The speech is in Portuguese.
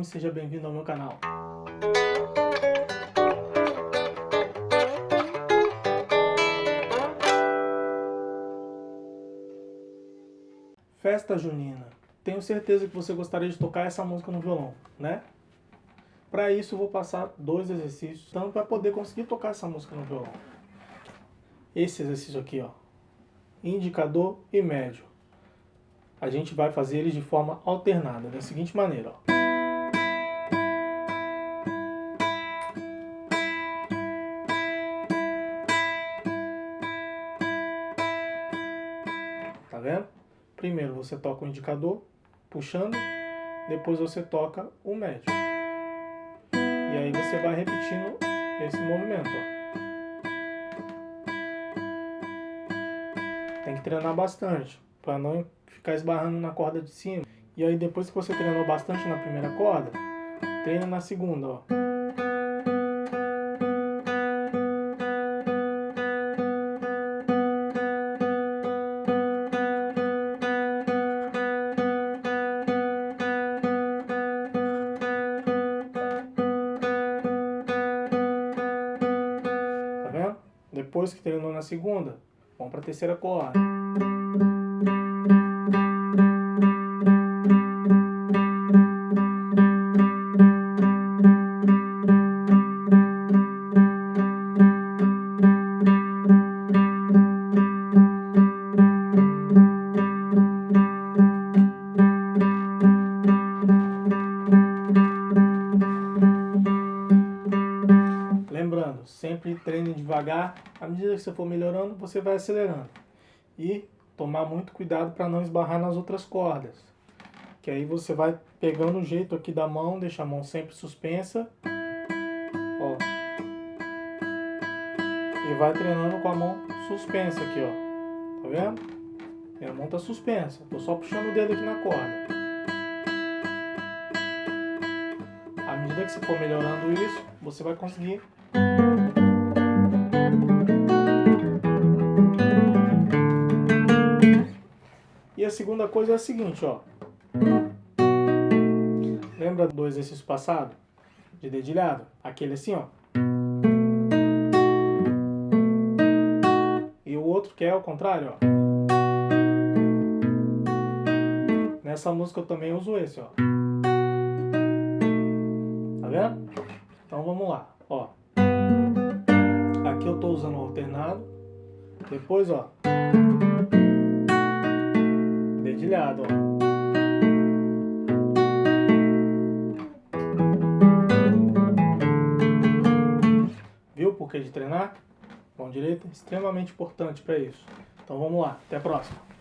e seja bem-vindo ao meu canal. Festa Junina. Tenho certeza que você gostaria de tocar essa música no violão, né? Para isso vou passar dois exercícios, tanto para poder conseguir tocar essa música no violão. Esse exercício aqui, ó, indicador e médio. A gente vai fazer eles de forma alternada, da seguinte maneira, ó. Primeiro você toca o indicador, puxando, depois você toca o médio. E aí você vai repetindo esse movimento, ó. Tem que treinar bastante, para não ficar esbarrando na corda de cima. E aí depois que você treinou bastante na primeira corda, treina na segunda, ó. Depois que treinou na segunda, vamos para a terceira corda. Sempre treine devagar. À medida que você for melhorando, você vai acelerando. E tomar muito cuidado para não esbarrar nas outras cordas. Que aí você vai pegando o jeito aqui da mão, deixa a mão sempre suspensa. Ó. E vai treinando com a mão suspensa aqui, ó. Tá vendo? Minha mão tá suspensa. Tô só puxando o dedo aqui na corda. À medida que você for melhorando isso, você vai conseguir segunda coisa é a seguinte, ó. Lembra do exercício passado? De dedilhado? Aquele assim, ó. E o outro que é ao contrário, ó. Nessa música eu também uso esse, ó. Tá vendo? Então vamos lá, ó. Aqui eu tô usando o alternado. Depois, ó. Dedilhado, ó. Viu por que de treinar? Mão direita extremamente importante para isso. Então vamos lá, até a próxima.